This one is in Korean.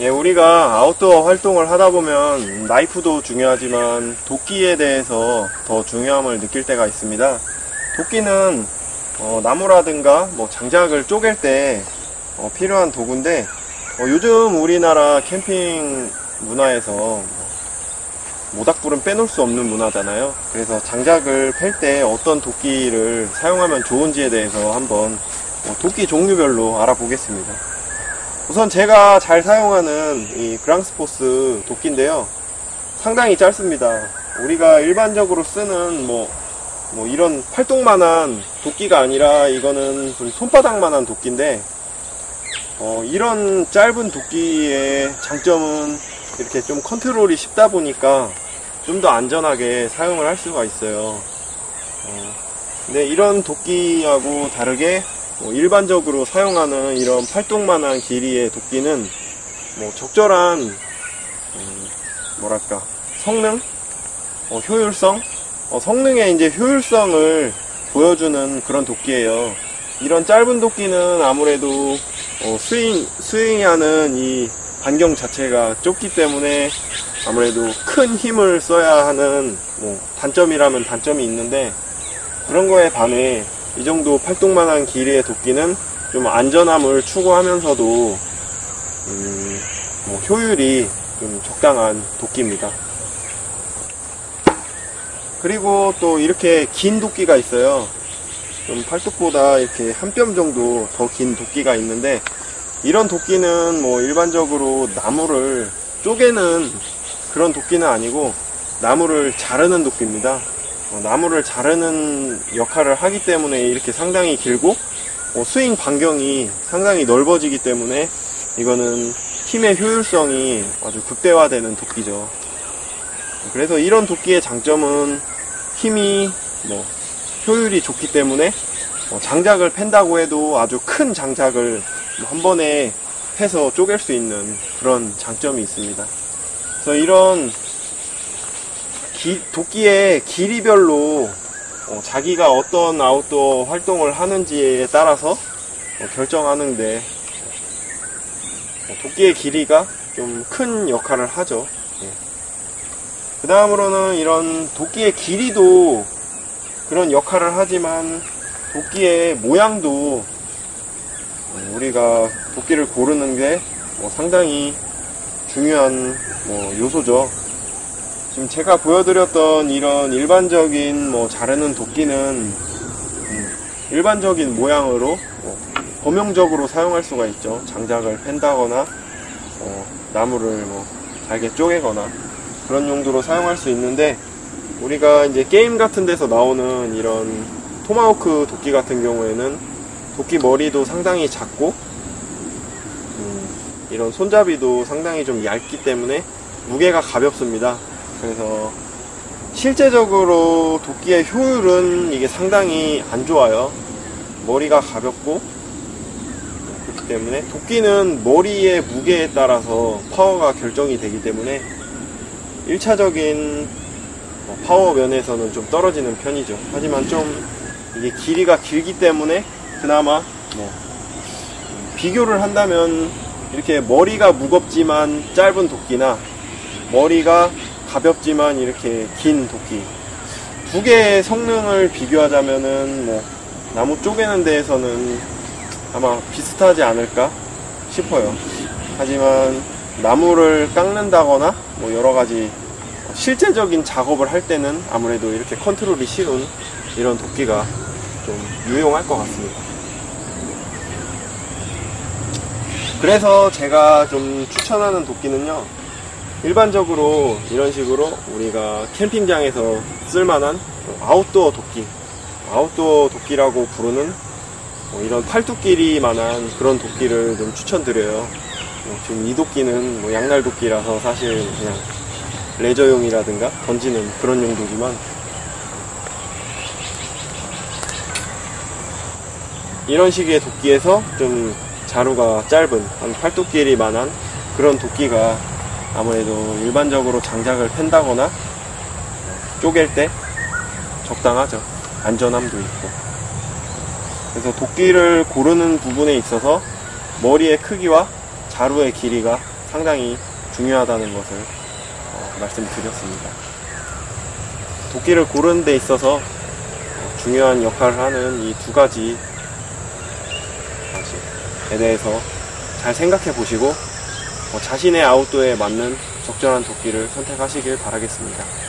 예, 우리가 아웃도어 활동을 하다 보면 나이프도 중요하지만 도끼에 대해서 더 중요함을 느낄 때가 있습니다. 도끼는 어, 나무라든가 뭐 장작을 쪼갤 때 어, 필요한 도구인데 어, 요즘 우리나라 캠핑 문화에서 모닥불은 빼놓을 수 없는 문화잖아요. 그래서 장작을 팰 때 어떤 도끼를 사용하면 좋은지에 대해서 한번 어, 도끼 종류별로 알아보겠습니다. 우선 제가 잘 사용하는 이 그랑스포스 도끼인데요. 상당히 짧습니다. 우리가 일반적으로 쓰는 뭐, 뭐 이런 팔뚝만한 도끼가 아니라 이거는 좀 손바닥만한 도끼인데, 어, 이런 짧은 도끼의 장점은 이렇게 좀 컨트롤이 쉽다 보니까 좀 더 안전하게 사용을 할 수가 있어요. 어, 근데 이런 도끼하고 다르게 뭐 일반적으로 사용하는 이런 팔뚝만한 길이의 도끼는 뭐 적절한 음, 뭐랄까 성능, 어, 효율성, 어, 성능의 이제 효율성을 보여주는 그런 도끼예요. 이런 짧은 도끼는 아무래도 어, 스윙 스윙하는 이 반경 자체가 좁기 때문에 아무래도 큰 힘을 써야 하는 뭐 단점이라면 단점이 있는데 그런 거에 반해 이 정도 팔뚝만한 길이의 도끼는 좀 안전함을 추구하면서도 음, 뭐 효율이 좀 적당한 도끼입니다. 그리고 또 이렇게 긴 도끼가 있어요. 좀 팔뚝보다 이렇게 한 뼘 정도 더 긴 도끼가 있는데 이런 도끼는 뭐 일반적으로 나무를 쪼개는 그런 도끼는 아니고 나무를 자르는 도끼입니다. 어, 나무를 자르는 역할을 하기 때문에 이렇게 상당히 길고 어, 스윙 반경이 상당히 넓어지기 때문에 이거는 힘의 효율성이 아주 극대화되는 도끼죠. 그래서 이런 도끼의 장점은 힘이 뭐 효율이 좋기 때문에 어, 장작을 팬다고 해도 아주 큰 장작을 한 번에 해서 쪼갤 수 있는 그런 장점이 있습니다. 그래서 이런 기- 도끼의 길이별로 어, 자기가 어떤 아웃도어 활동을 하는지에 따라서 어, 결정하는데 어, 도끼의 길이가 좀 큰 역할을 하죠. 그 다음으로는 이런 도끼의 길이도 그런 역할을 하지만 도끼의 모양도 어, 우리가 도끼를 고르는 게 뭐 상당히 중요한 뭐 요소죠. 지금 제가 보여드렸던 이런 일반적인 뭐 자르는 도끼는 음, 일반적인 모양으로 뭐 범용적으로 사용할 수가 있죠. 장작을 팬다거나 어, 나무를 뭐 잘게 쪼개거나 그런 용도로 사용할 수 있는데 우리가 이제 게임 같은 데서 나오는 이런 토마호크 도끼 같은 경우에는 도끼 머리도 상당히 작고 음, 이런 손잡이도 상당히 좀 얇기 때문에 무게가 가볍습니다. 그래서 실제적으로 도끼의 효율은 이게 상당히 안 좋아요. 머리가 가볍고 그렇기 때문에 도끼는 머리의 무게에 따라서 파워가 결정이 되기 때문에 1차적인 파워 면에서는 좀 떨어지는 편이죠. 하지만 좀 이게 길이가 길기 때문에 그나마 뭐 비교를 한다면 이렇게 머리가 무겁지만 짧은 도끼나 머리가 가볍지만 이렇게 긴 도끼 두 개의 성능을 비교하자면은 뭐 나무 쪼개는 데에서는 아마 비슷하지 않을까 싶어요. 하지만 나무를 깎는다거나 뭐 여러 가지 실제적인 작업을 할 때는 아무래도 이렇게 컨트롤이 쉬운 이런 도끼가 좀 유용할 것 같습니다. 그래서 제가 좀 추천하는 도끼는요, 일반적으로 이런 식으로 우리가 캠핑장에서 쓸만한 아웃도어 도끼, 아웃도어 도끼라고 부르는 뭐 이런 팔뚝길이만한 그런 도끼를 좀 추천드려요. 뭐 지금 이 도끼는 뭐 양날 도끼라서 사실 그냥 레저용이라든가 던지는 그런 용도지만 이런 식의 도끼에서 좀 자루가 짧은 한 팔뚝 길이만한 그런 도끼가 아무래도 일반적으로 장작을 팬다거나 쪼갤 때 적당하죠. 안전함도 있고. 그래서 도끼를 고르는 부분에 있어서 머리의 크기와 자루의 길이가 상당히 중요하다는 것을 어, 말씀드렸습니다. 도끼를 고르는 데 있어서 어, 중요한 역할을 하는 이 두 가지에 대해서 잘 생각해 보시고 어, 자신의 아웃도어에 맞는 적절한 도끼를 선택하시길 바라겠습니다.